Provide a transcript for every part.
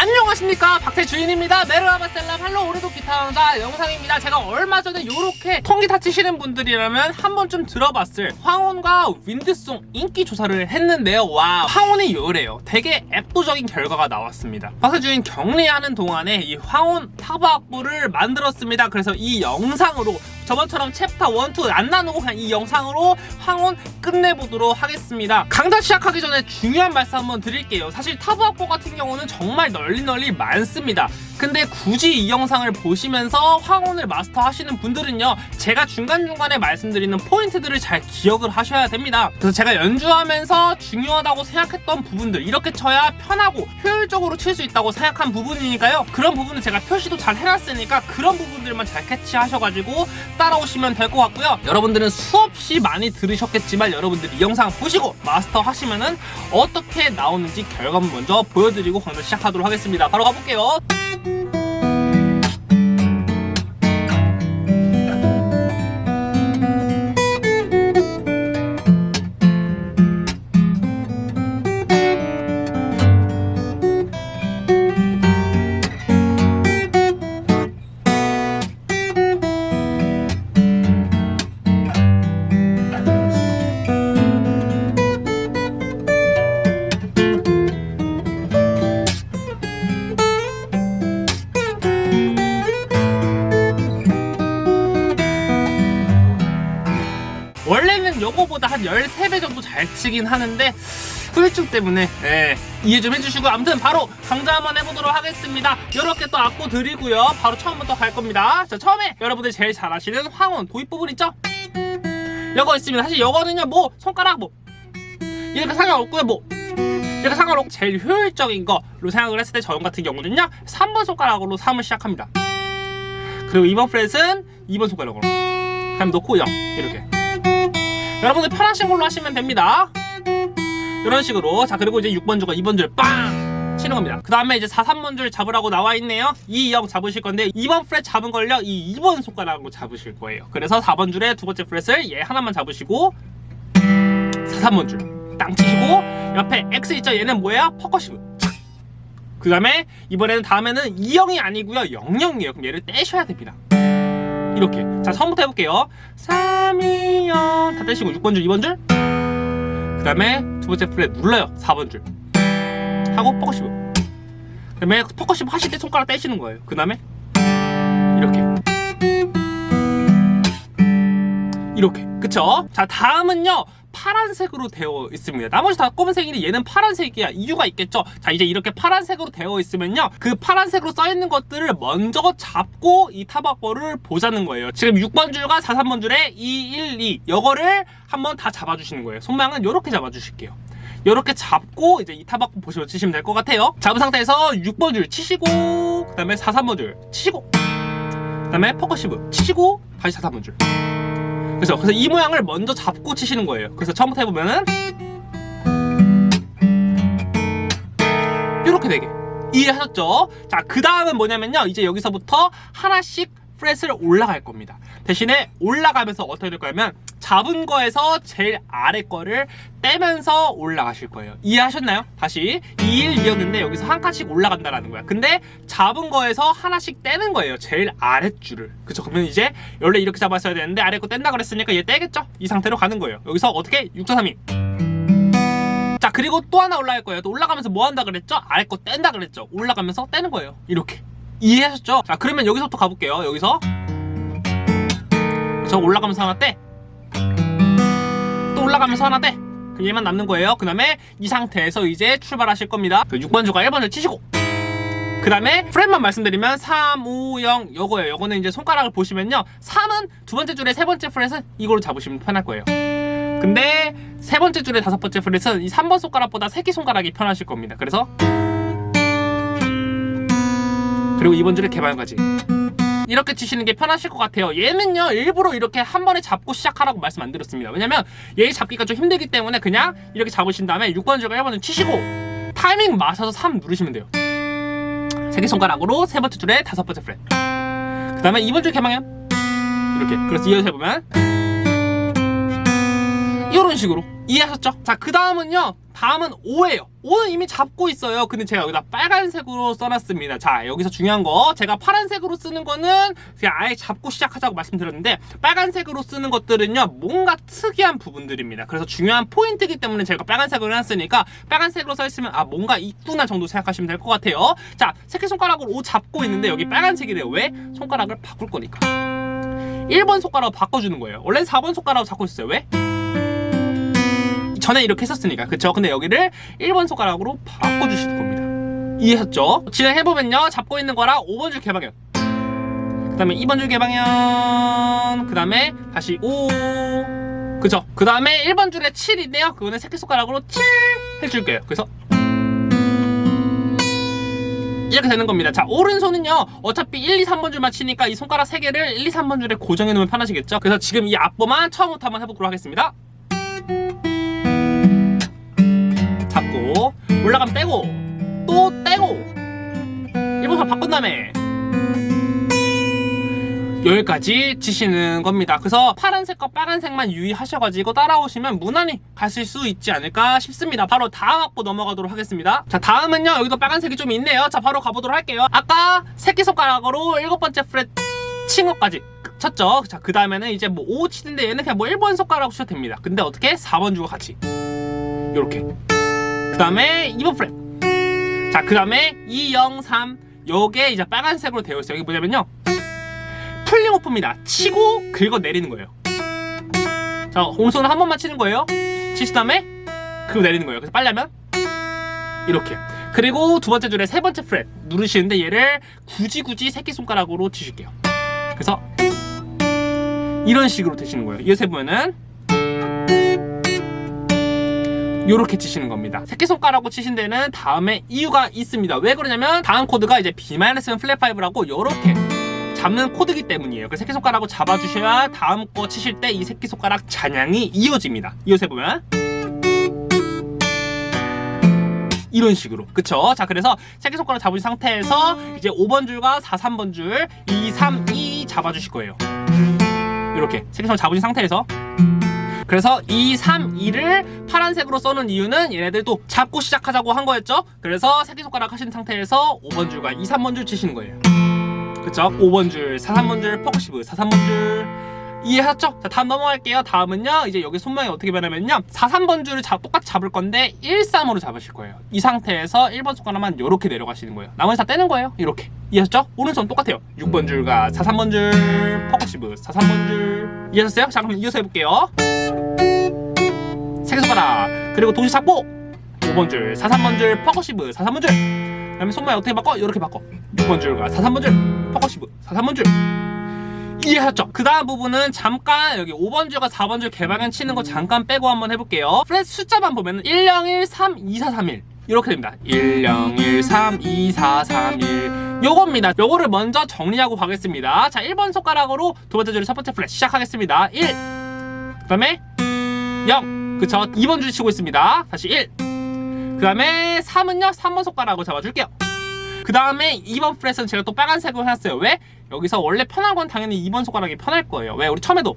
안녕하십니까. 박태주인입니다. Merhaba selam hallo 오늘도 기타 강좌 영상입니다. 제가 얼마 전에 이렇게 통기타 치시는 분들이라면 한 번쯤 들어봤을 황혼과 윈드송 인기 조사를 했는데요. 와 황혼이 요래요. 되게 압도적인 결과가 나왔습니다. 박태주인 격리하는 동안에 이 황혼 타브 악보를 만들었습니다. 그래서 이 영상으로 저번처럼 챕터 1, 2 안 나누고 그냥 이 영상으로 황혼 끝내보도록 하겠습니다. 강좌 시작하기 전에 중요한 말씀 한번 드릴게요. 사실 타브 악보 같은 경우는 정말 널리 널리 많습니다. 근데 굳이 이 영상을 보시면서 황혼을 마스터 하시는 분들은요 제가 중간중간에 말씀드리는 포인트들을 잘 기억을 하셔야 됩니다. 그래서 제가 연주하면서 중요하다고 생각했던 부분들 이렇게 쳐야 편하고 효율적으로 칠 수 있다고 생각한 부분이니까요. 그런 부분은 제가 표시도 잘 해놨으니까 그런 부분들만 잘 캐치하셔가지고 따라오시면 될 것 같고요. 여러분들은 수없이 많이 들으셨겠지만 여러분들이 이 영상 보시고 마스터 하시면은 어떻게 나오는지 결과물 먼저 보여드리고 강좌 시작하도록 하겠습니다 바로 가볼게요 13배 정도 잘 치긴 하는데 후유증 때문에 예, 이해 좀 해주시고 아무튼 바로 강좌 한번 해보도록 하겠습니다. 이렇게 또 악보 드리고요. 바로 처음부터 갈 겁니다. 자 처음에 여러분들이 제일 잘 아시는 황혼 도입 부분 있죠? 요거 있습니다. 사실 요거는요 뭐 손가락 뭐 이렇게 상관없고요 뭐. 이렇게 상관없고 제일 효율적인 거로 생각을 했을 때 저형 같은 경우는요 3번 손가락으로 3을 시작합니다. 그리고 2번 프렛은 2번 손가락으로. 그럼 놓고 0 이렇게 여러분들 편하신 걸로 하시면 됩니다. 이런 식으로. 자 그리고 이제 6번 줄과 2번 줄 땅 치는 겁니다. 그 다음에 이제 4, 3번 줄 잡으라고 나와 있네요. 2, 0 잡으실 건데 2번 프렛 잡은 걸요. 이 2번 손가락으로 잡으실 거예요. 그래서 4번 줄에 두 번째 프렛을 얘 하나만 잡으시고 4, 3번 줄 땅 치시고 옆에 X 있죠? 얘는 뭐예요? percussive 그 다음에 이번에는 다음에는 2, 0이 아니고요. 00이에요. 그럼 얘를 떼셔야 됩니다. 이렇게. 자 처음부터 해볼게요 3, 2, 0 다. 떼시고 6번 줄 2번 줄 그 다음에 두 번째 프렛 눌러요. 4번 줄. 하고 percussive 그 다음에 percussive 하실 때 손가락 떼시는 거예요. 그 다음에 이렇게. 이렇게. 그쵸? 자 다음은요 파란색으로 되어 있습니다. 나머지 다 검은색인데 얘는 파란색이야. 이유가 있겠죠? 자 이제 이렇게 파란색으로 되어 있으면요. 그 파란색으로 써있는 것들을 먼저 잡고 이 타박벌을 보자는 거예요. 지금 6번 줄과 4, 3번 줄에 2, 1, 2 이거를 한번 다 잡아주시는 거예요. 손모양은 이렇게 잡아주실게요. 이렇게 잡고 이제 이 타박보 보시면 치시면 될 것 같아요. 잡은 상태에서 6번 줄 치시고 그 다음에 4, 3번 줄 치시고 그 다음에 percussive 치시고 다시 4, 3번 줄 그래서 그래서 이 모양을 먼저 잡고 치시는 거예요. 그래서 처음부터 해보면은 이렇게 되게 이해하셨죠? 자, 그 다음은 뭐냐면요. 이제 여기서부터 하나씩 프렛을 올라갈 겁니다. 대신에 올라가면서 어떻게 될 거냐면 잡은 거에서 제일 아래 거를 떼면서 올라가실 거예요. 이해하셨나요? 다시 2, 1, 2였는데 여기서 한 칸씩 올라간다라는 거야. 근데 잡은 거에서 하나씩 떼는 거예요. 제일 아랫줄을. 그쵸? 그러면 이제 원래 이렇게 잡았어야 되는데 아래 거 뗀다 그랬으니까 얘 떼겠죠? 이 상태로 가는 거예요. 여기서 어떻게? 6, 4, 3, 2. 자 그리고 또 하나 올라갈 거예요. 또 올라가면서 뭐 한다 그랬죠? 아래 거 뗀다 그랬죠? 올라가면서 떼는 거예요. 이렇게. 이해하셨죠? 자 그러면 여기서부터 가볼게요. 여기서. 저 올라가면서 하나 떼. 또 올라가면서 하나 떼. 그럼 얘만 남는 거예요. 그 다음에 이 상태에서 이제 출발하실 겁니다. 그 6번 주가 1번을 치시고. 그 다음에 프렛만 말씀드리면 3, 5, 0 요거예요. 요거는 이제 손가락을 보시면요. 3은 두 번째 줄에 세 번째 프렛은 이걸로 잡으시면 편할 거예요. 근데 세 번째 줄에 다섯 번째 프렛은 이 3번 손가락보다 새끼손가락이 편하실 겁니다. 그래서 그리고 이번 줄에 개발까지. 이렇게 치시는 게 편하실 것 같아요. 얘는요 일부러 이렇게 한 번에 잡고 시작하라고 말씀 안 드렸습니다. 왜냐면 얘 잡기가 좀 힘들기 때문에 그냥 이렇게 잡으신 다음에 6번 줄과 1번을 치시고 타이밍 맞춰서 3 누르시면 돼요. 새끼손가락으로 세 번째 줄에 다섯 번째 프렛 그 다음에 2번 줄 개방현. 이렇게. 그래서 이어서 해보면 이런 식으로 이해하셨죠? 자 그 다음은요 다음은 5예요. 5는 이미 잡고 있어요. 근데 제가 여기다 빨간색으로 써놨습니다. 자, 여기서 중요한 거. 제가 파란색으로 쓰는 거는 그냥 아예 잡고 시작하자고 말씀드렸는데, 빨간색으로 쓰는 것들은요, 뭔가 특이한 부분들입니다. 그래서 중요한 포인트이기 때문에 제가 빨간색으로 해놨으니까, 빨간색으로 써있으면, 아, 뭔가 있구나 정도 생각하시면 될 것 같아요. 자, 새끼손가락으로 5 잡고 있는데, 여기 빨간색이래요. 왜? 손가락을 바꿀 거니까. 1번 손가락으로 바꿔주는 거예요. 원래는 4번 손가락으로 잡고 있어요. 왜? 전에 이렇게 했었으니까 그쵸? 근데 여기를 1번 손가락으로 바꿔주시는 겁니다 이해하셨죠? 진행해보면요 잡고 있는 거랑 5번 줄 개방현 그 다음에 2번 줄 개방현 그 다음에 다시 5 그쵸? 그 다음에 1번 줄에 7인데요 그거는 새끼손가락으로 7 해줄게요 그래서 이렇게 되는 겁니다. 자, 오른손은요, 어차피 1, 2, 3번 줄만 치니까 이 손가락 3개를 1, 2, 3번 줄에 고정해 놓으면 편하시겠죠? 그래서 지금 이 앞보만 처음부터 한번 해보도록 하겠습니다. 여기까지 치시는 겁니다. 그래서 파란색과 빨간색만 유의하셔가지고 따라오시면 무난히 가실 수 있지 않을까 싶습니다. 바로 다음 악보 넘어가도록 하겠습니다. 자, 다음은요. 여기도 빨간색이 좀 있네요. 자, 바로 가보도록 할게요. 아까 새끼손가락으로 일곱 번째 프렛 친 것까지 쳤죠. 자, 그 다음에는 이제 뭐 5 치는데 얘는 그냥 뭐 1번 손가락 치셔도 됩니다. 근데 어떻게? 4번 주고 같이. 요렇게. 그 다음에 2번 프렛. 자, 그 다음에 2, 0, 3. 요게 이제 빨간색으로 되어 있어요. 여기 뭐냐면요. 풀링 오프입니다. 치고 긁어 내리는 거예요. 자, 오른손을 한 번만 치는 거예요. 치신 다음에 긁어 내리는 거예요. 그래서 빨리 하면 이렇게. 그리고 두 번째 줄에 세 번째 프렛 누르시는데 얘를 굳이 굳이 새끼손가락으로 치실게요. 그래서 이런 식으로 되시는 거예요. 이어서 해보면은 이렇게 치시는 겁니다. 새끼손가락으로 치신 데는 다음에 이유가 있습니다. 왜 그러냐면 다음 코드가 이제 B-7 플랫 5라고 이렇게 잡는 코드기 때문이에요. 그래서 새끼손가락으로 잡아주셔야 다음 거 치실 때 이 새끼손가락 잔향이 이어집니다. 이어서 해보면 이런 식으로 그쵸? 자 그래서 새끼손가락 잡으신 상태에서 이제 5번 줄과 4, 3번 줄 2, 3, 2 잡아주실 거예요. 이렇게 새끼손가락 잡으신 상태에서 그래서 2, 3, 2를 파란색으로 써는 이유는 얘네들도 잡고 시작하자고 한 거였죠? 그래서 새끼손가락 하신 상태에서 5번 줄과 2, 3번 줄 치시는 거예요. 그쵸? 5번 줄, 4, 3번 줄, percussive, 4, 3번 줄. 이해하셨죠? 자 다음 넘어갈게요. 다음은요 이제 여기 손모양이 어떻게 변하면요? 4, 3번 줄을 잡, 똑같이 잡을 건데 1, 3으로 잡으실 거예요. 이 상태에서 1번 손가락만 이렇게 내려가시는 거예요. 나머지 다 떼는 거예요. 이렇게. 이해하셨죠? 오른손 똑같아요. 6번 줄과 4, 3번 줄 percussive 4, 3번 줄. 이해하셨어요? 자 그럼 이어서 해볼게요. 새끼손가락. 그리고 동시에 잡고 5번 줄, 4, 3번 줄, percussive 4, 3번 줄. 그 다음에 손모양 어떻게 바꿔? 이렇게 바꿔. 6번 줄과 4, 3번 줄 percussive. 4, 3번 줄. 이해하셨죠? 그 다음 부분은 잠깐 여기 5번 줄과 4번 줄 개방현 치는 거 잠깐 빼고 한번 해볼게요. 프렛 숫자만 보면 1, 0, 1, 3, 2, 4, 3, 1 이렇게 됩니다. 1, 0, 1, 3, 2, 4, 3, 1 요겁니다. 요거를 먼저 정리하고 가겠습니다. 자 1번 손가락으로 두 번째 줄의 첫 번째 프렛 시작하겠습니다. 1 그 다음에 0 그쵸 2번 줄 치고 있습니다. 다시 1그 다음에 3은요? 3번 손가락으로 잡아줄게요 그 다음에 2번 프렛은 제가 또 빨간색으로 해놨어요. 왜? 여기서 원래 편한 건 당연히 2번 손가락이 편할 거예요. 왜? 우리 처음에도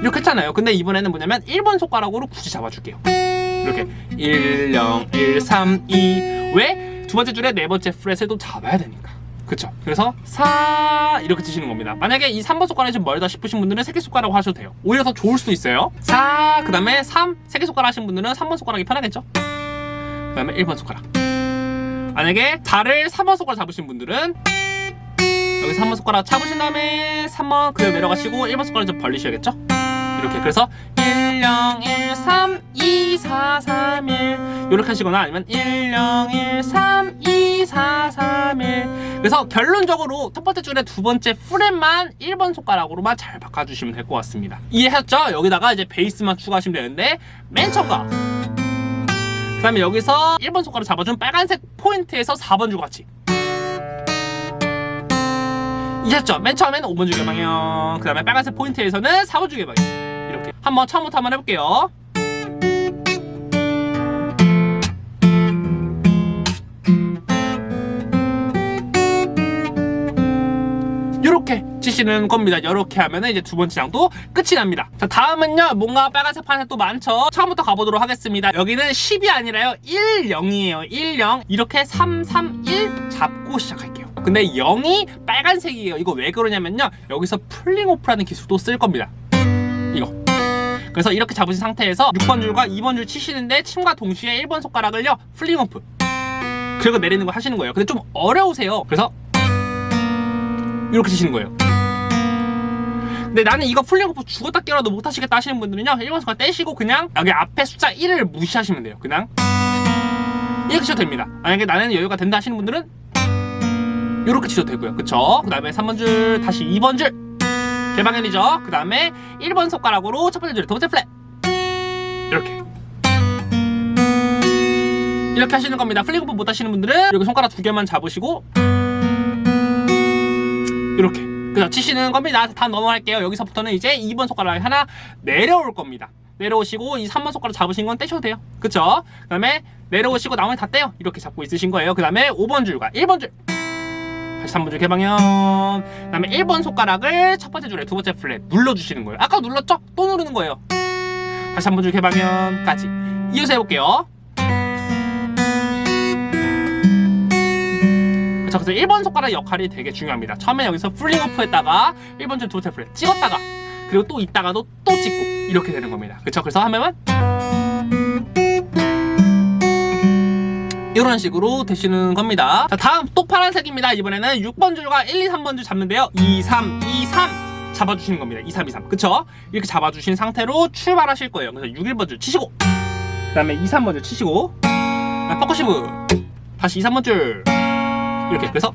이렇게 했잖아요. 근데 이번에는 뭐냐면 1번 손가락으로 굳이 잡아줄게요. 이렇게. 1, 0, 1, 3, 2 왜? 두 번째 줄에 네 번째 프렛을 또 잡아야 되니까. 그쵸? 그래서 4 이렇게 치시는 겁니다. 만약에 이 3번 손가락이 좀 멀다 싶으신 분들은 새끼손가락 하셔도 돼요. 오히려 더 좋을 수도 있어요. 4그 다음에 3 새끼손가락 하신 분들은 3번 손가락이 편하겠죠? 그 다음에 1번 손가락 만약에 달을 3번 손가락 잡으신 분들은 여기 3번 손가락 잡으신 다음에 3번 그대로 내려가시고 1번 손가락 좀 벌리셔야겠죠? 이렇게. 그래서 1, 0, 1, 3, 2, 4, 3, 1 이렇게 하시거나 아니면 1, 0, 1, 3, 2, 4, 3, 1 그래서 결론적으로 첫 번째 줄에 두 번째 프렛만 1번 손가락으로만 잘 바꿔주시면 될 것 같습니다. 이해하셨죠? 여기다가 이제 베이스만 추가하시면 되는데 맨 처음과 그 다음에 여기서 1번 손가락 잡아준 빨간색 포인트에서 4번 줄 같이 이해했죠? 맨 처음에는 5번 줄 개방현 그 다음에 빨간색 포인트에서는 4번 줄 개방현 이렇게. 한번 처음부터 한번 해볼게요 치시는 겁니다. 이렇게 하면은 이제 두 번째 장도 끝이 납니다. 자, 다음은요. 뭔가 빨간색 판에 또 많죠. 처음부터 가보도록 하겠습니다. 여기는 10이 아니라요. 1, 0이에요. 1, 0. 이렇게 3, 3, 1 잡고 시작할게요. 근데 0이 빨간색이에요. 이거 왜 그러냐면요. 여기서 pulling off라는 기술도 쓸 겁니다. 이거. 그래서 이렇게 잡으신 상태에서 6번 줄과 2번 줄 치시는데 침과 동시에 1번 손가락을요. pulling off. 그리고 내리는 거 하시는 거예요. 근데 좀 어려우세요. 그래서 이렇게 치시는 거예요. 근데 나는 이거 pulling off 죽었다 깨어도 못 하시겠다 하시는 분들은요. 1번 손가락 떼시고 그냥 여기 앞에 숫자 1을 무시하시면 돼요. 그냥 이렇게 치셔도 됩니다. 만약에 나는 여유가 된다 하시는 분들은 이렇게 치셔도 되고요. 그쵸? 그 다음에 3번 줄, 다시 2번 줄. 개방현이죠. 그 다음에 1번 손가락으로 첫 번째 줄, 두 번째 프렛. 이렇게. 이렇게 하시는 겁니다. pulling off 못 하시는 분들은 여기 손가락 두 개만 잡으시고 이렇게. 그래서 치시는 겁니다. 다 넘어갈게요. 여기서부터는 이제 2번 손가락 하나 내려올 겁니다. 내려오시고 이 3번 손가락 잡으신 건 떼셔도 돼요. 그쵸? 그 다음에 내려오시고 나머지 다 떼요. 이렇게 잡고 있으신 거예요. 그 다음에 5번 줄과 1번 줄. 다시 3번 줄 개방현. 그 다음에 1번 손가락을 첫 번째 줄에 두 번째 프렛 눌러주시는 거예요. 아까 눌렀죠? 또 누르는 거예요. 다시 3번 줄 개방현까지. 이어서 해볼게요. 그래서 1번 손가락 역할이 되게 중요합니다. 처음에 여기서 pulling off 했다가 1번 줄 프렛 찍었다가 그리고 또 있다가도 또 찍고 이렇게 되는 겁니다. 그쵸? 그래서 하면은 이런 식으로 되시는 겁니다. 자, 다음 또 파란색입니다. 이번에는 6번 줄과 1, 2, 3번 줄 잡는데요. 2, 3, 2, 3 잡아주시는 겁니다. 2, 3, 2, 3. 그쵸? 이렇게 잡아주신 상태로 출발하실 거예요. 그래서 6, 1번 줄 치시고 그 다음에 2, 3번 줄 치시고 아, 퍼커시브 다시 2, 3번 줄 이렇게 그래서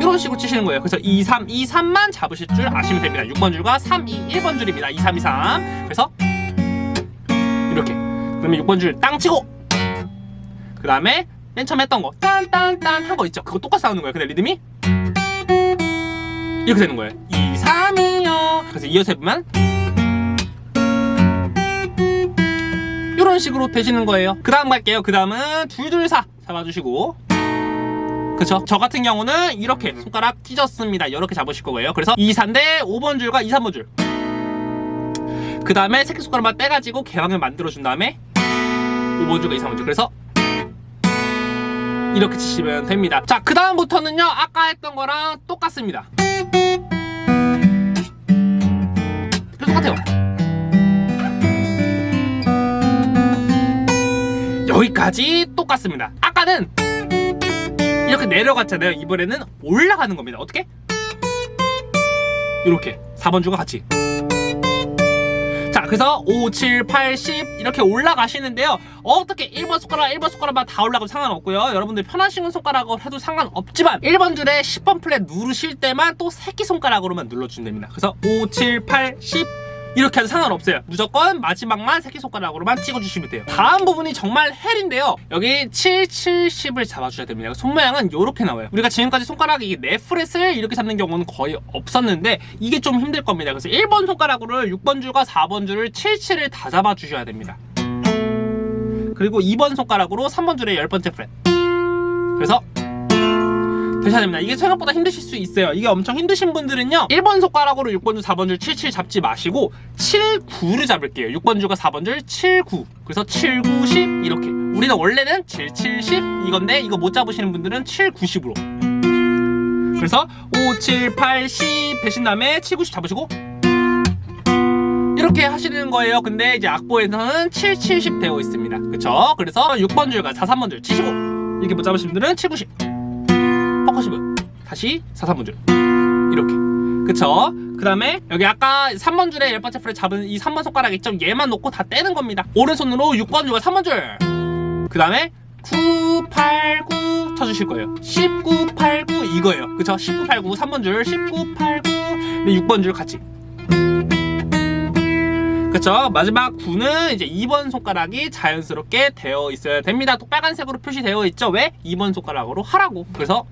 이런 식으로 치시는 거예요. 그래서 2, 3, 2, 3만 잡으실 줄 아시면 됩니다. 6번 줄과 3, 2, 1번 줄입니다. 2, 3, 2, 3. 그래서 이렇게. 그다음에 6번 줄 땅 치고. 그 다음에 맨 처음 했던 거 딴딴딴 한 거 있죠. 그거 똑같이 나오는 거예요. 근데 리듬이 이렇게 되는 거예요. 2, 3, 2요. 그래서 이어서 해보면 이런 식으로 되시는 거예요. 그 다음 갈게요. 그 다음은 둘둘사 잡아주시고 그쵸? 저 같은 경우는 이렇게 손가락 찢었습니다. 이렇게 잡으실 거예요. 그래서 2, 3대 5번 줄과 2, 3번 줄. 그 다음에 새끼손가락만 떼가지고 개방을 만들어준 다음에 5번 줄과 2, 3번 줄. 그래서 이렇게 치시면 됩니다. 자, 그 다음부터는요. 아까 했던 거랑 똑같습니다. 똑같아요. 여기까지 똑같습니다. 아까는 이렇게 내려갔잖아요. 이번에는 올라가는 겁니다. 어떻게? 이렇게 4번 줄과 같이. 자, 그래서 5, 7, 8, 10 이렇게 올라가시는데요. 어떻게 1번 손가락, 1번 손가락만 다 올라가도 상관없고요. 여러분들 편하신 손가락으로 해도 상관없지만 1번 줄에 10번 플랫 누르실 때만 또 새끼 손가락으로만 눌러주면 됩니다. 그래서 5, 7, 8, 10 이렇게 해도 상관없어요. 무조건 마지막만 새끼손가락으로만 찍어주시면 돼요. 다음 부분이 정말 헬인데요. 여기 7, 7, 10을 잡아주셔야 됩니다. 손 모양은 이렇게 나와요. 우리가 지금까지 손가락이 네 프렛을 이렇게 잡는 경우는 거의 없었는데 이게 좀 힘들 겁니다. 그래서 1번 손가락으로 6번 줄과 4번 줄을 7, 7을 다 잡아주셔야 됩니다. 그리고 2번 손가락으로 3번 줄의 10번째 프렛. 그래서 되셔야 됩니다. 이게 생각보다 힘드실 수 있어요. 이게 엄청 힘드신 분들은요. 1번 손가락으로 6번 줄, 4번 줄, 7, 7 잡지 마시고 7, 9를 잡을게요. 6번 줄과 4번 줄, 7, 9. 그래서 7, 9, 10 이렇게. 우리는 원래는 7, 7, 10 이건데 이거 못 잡으시는 분들은 7, 9, 10으로. 그래서 5, 7, 8, 10 되신 다음에 7, 9, 10 잡으시고 이렇게 하시는 거예요. 근데 이제 악보에서는 7, 7, 10 되어 있습니다. 그쵸? 그래서 6번 줄과 4, 3번 줄 치시고 이렇게 못 잡으신 분들은 7, 9, 10 percussive 다시 4, 3번 줄 이렇게. 그쵸? 그 다음에 여기 아까 3번 줄에 열 번째 프렛 잡은 이 3번 손가락 있죠? 얘만 놓고 다 떼는 겁니다. 오른손으로 6번 줄과 3번 줄 그 다음에 9, 8, 9 쳐주실 거예요. 19, 8, 9 이거예요. 그쵸? 19, 8, 9 3번 줄 19, 8, 9 6번 줄 같이 그쵸? 마지막 9는 이제 2번 손가락이 자연스럽게 되어 있어야 됩니다. 또 빨간색으로 표시되어 있죠? 왜? 2번 손가락으로 하라고. 그래서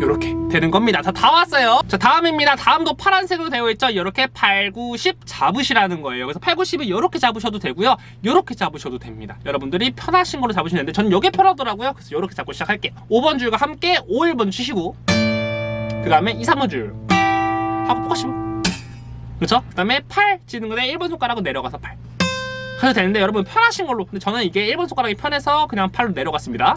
이렇게 되는 겁니다. 자 다 왔어요. 자 다음입니다. 다음도 파란색으로 되어 있죠? 이렇게 8, 9, 10 잡으시라는 거예요. 그래서 8, 9, 10을 이렇게 잡으셔도 되고요. 이렇게 잡으셔도 됩니다. 여러분들이 편하신 걸로 잡으시면 되는데 저는 이게 편하더라고요. 그래서 이렇게 잡고 시작할게요. 5번 줄과 함께 5, 1번 치시고 그 다음에 2, 3번 줄. 하고 percussive 그렇죠? 그 다음에 팔 찍는 거에 1번 손가락으로 내려가서 팔. 해도 되는데 여러분 편하신 걸로. 근데 저는 이게 1번 손가락이 편해서 그냥 팔로 내려갔습니다.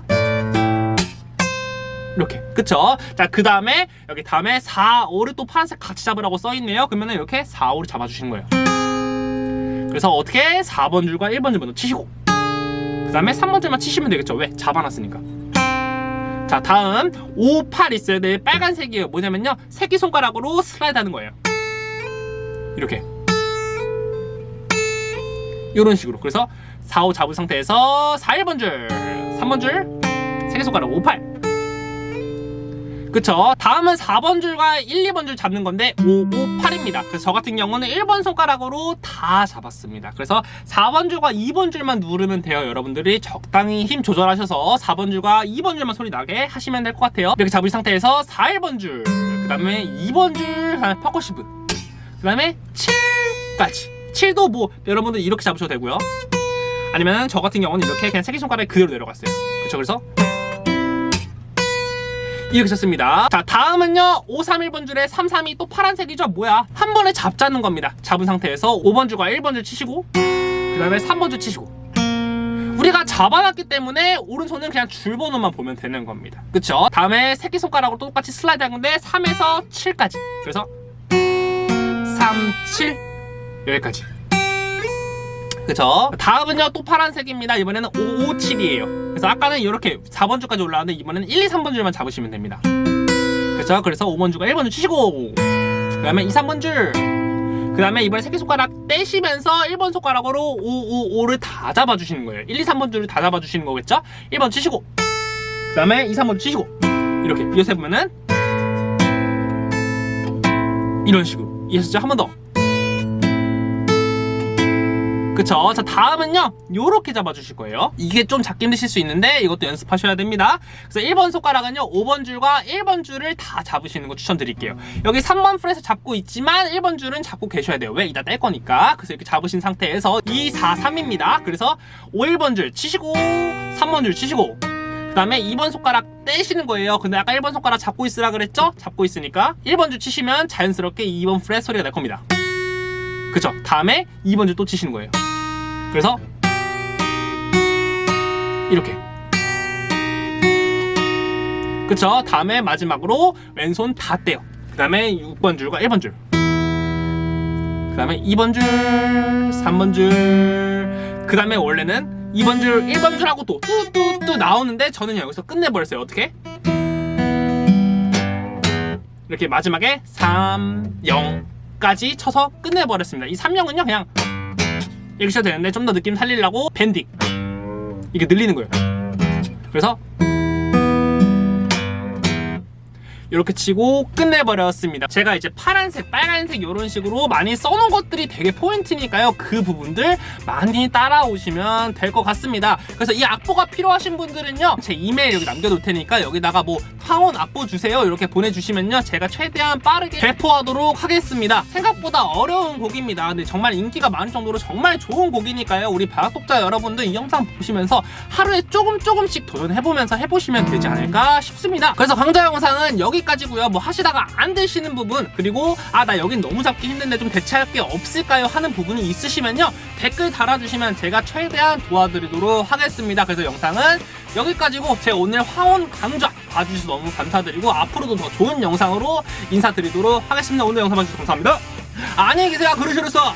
이렇게. 그쵸? 자 그 다음에 여기 다음에 4, 5를 또 파란색 같이 잡으라고 써있네요. 그러면 이렇게 4, 5를 잡아주시는 거예요. 그래서 어떻게? 4번 줄과 1번 줄 먼저 치시고. 그 다음에 3번 줄만 치시면 되겠죠. 왜? 잡아놨으니까. 자 다음 5, 8 있어요 네 빨간색이에요. 뭐냐면요. 새끼손가락으로 슬라이드 하는 거예요 이렇게. 이런 식으로. 그래서 4, 5 잡은 상태에서 4, 1번 줄 3번 줄 새끼손가락 5, 8 그쵸? 다음은 4번 줄과 1, 2번 줄 잡는 건데 5, 5, 8입니다. 그래서 저 같은 경우는 1번 손가락으로 다 잡았습니다. 그래서 4번 줄과 2번 줄만 누르면 돼요 여러분들이. 적당히 힘 조절하셔서 4번 줄과 2번 줄만 소리 나게 하시면 될 것 같아요. 이렇게 잡은 상태에서 4, 1번 줄그 다음에 2번 줄 percussive 그 다음에 7까지. 7도 뭐 여러분들 이렇게 잡으셔도 되고요. 아니면 저 같은 경우는 이렇게 그냥 새끼손가락에 그대로 내려갔어요. 그쵸? 그래서 이렇게 썼습니다. 자 다음은요. 5, 3, 1번 줄에 3, 3이 또 파란색이죠? 뭐야? 한 번에 잡자는 겁니다. 잡은 상태에서 5번 줄과 1번 줄 치시고 그 다음에 3번 줄 치시고. 우리가 잡아놨기 때문에 오른손은 그냥 줄 번호만 보면 되는 겁니다. 그쵸? 다음에 새끼손가락으로 똑같이 슬라이드 한 건데 3에서 7까지. 그래서 3, 7 여기까지. 그쵸? 다음은요 또 파란색입니다. 이번에는 5, 5, 7이에요. 그래서 아까는 이렇게 4번 줄까지 올라왔는데 이번에는 1, 2, 3번 줄만 잡으시면 됩니다. 그쵸? 그래서 5번 줄과 1번 줄 치시고 그 다음에 2, 3번 줄그 다음에 이번에 새끼손가락 떼시면서 1번 손가락으로 5, 5, 5를 다 잡아주시는 거예요. 1, 2, 3번 줄을 다 잡아주시는 거겠죠? 1번 치시고 그 다음에 2, 3번 치시고 이렇게 이어서 해보면은 이런 식으로 이해하셨죠? 한 번 더. 그쵸? 자 다음은요. 요렇게 잡아주실 거예요. 이게 좀 잡기 힘드실 수 있는데 이것도 연습하셔야 됩니다. 그래서 1번 손가락은요. 5번 줄과 1번 줄을 다 잡으시는 거 추천드릴게요. 여기 3번 fret 잡고 있지만 1번 줄은 잡고 계셔야 돼요. 왜? 이따 뗄 거니까. 그래서 이렇게 잡으신 상태에서 2, 4, 3입니다. 그래서 5, 1번 줄 치시고 3번 줄 치시고 그 다음에 2번 손가락 떼시는 거예요. 근데 아까 1번 손가락 잡고 있으라 그랬죠? 잡고 있으니까 1번 줄 치시면 자연스럽게 2번 fret 소리가 날 겁니다. 그쵸? 다음에 2번 줄 또 치시는 거예요. 그래서 이렇게. 그쵸? 다음에 마지막으로 왼손 다 떼요. 그 다음에 6번 줄과 1번 줄그 다음에 2번 줄 3번 줄 그 다음에 원래는 2번 줄 1번 줄 하고 또 뚜뚜뚜 나오는데 저는 여기서 끝내버렸어요. 어떻게? 이렇게 마지막에 3, 0까지 쳐서 끝내버렸습니다. 이 3, 0은요 그냥 이렇게 쳐도 되는데 좀 더 느낌 살리려고 밴딩. 이게 늘리는 거예요. 그래서 이렇게 치고 끝내버렸습니다. 제가 이제 파란색 빨간색 이런 식으로 많이 써놓은 것들이 되게 포인트니까요. 그 부분들 많이 따라오시면 될 것 같습니다. 그래서 이 악보가 필요하신 분들은요 제 이메일 여기 남겨둘 테니까 여기다가 뭐 황혼 악보 주세요 이렇게 보내주시면요 제가 최대한 빠르게 배포하도록 하겠습니다. 생각보다 어려운 곡입니다. 근데 정말 인기가 많을 정도로 정말 좋은 곡이니까요. 우리 바닥독자 여러분들 이 영상 보시면서 하루에 조금 조금씩 도전해보면서 해보시면 되지 않을까 싶습니다. 그래서 강좌 영상은 여기 까지고요. 뭐 하시다가 안 되시는 부분 그리고 아 나 여긴 너무 잡기 힘든데 좀 대체할 게 없을까요? 하는 부분이 있으시면요. 댓글 달아주시면 제가 최대한 도와드리도록 하겠습니다. 그래서 영상은 여기까지고 제 오늘 황혼 강좌 봐주셔서 너무 감사드리고 앞으로도 더 좋은 영상으로 인사드리도록 하겠습니다. 오늘 영상 봐주셔서 감사합니다. 안녕히 계세요. 그러시로서